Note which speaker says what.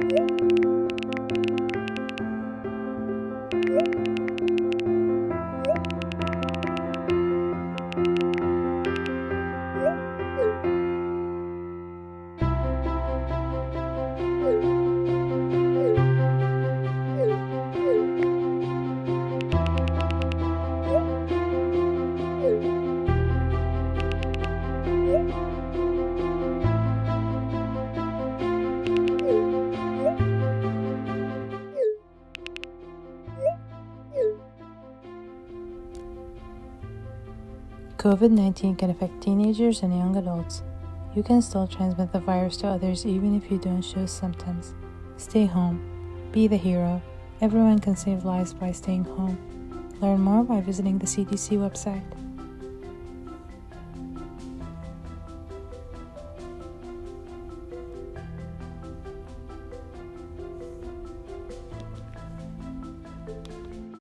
Speaker 1: Thank you. COVID 19 can affect teenagers and young adults. You can still transmit the virus to others even if you don't show symptoms. Stay home. Be the hero. Everyone can save lives by staying home. Learn more by visiting the CDC website.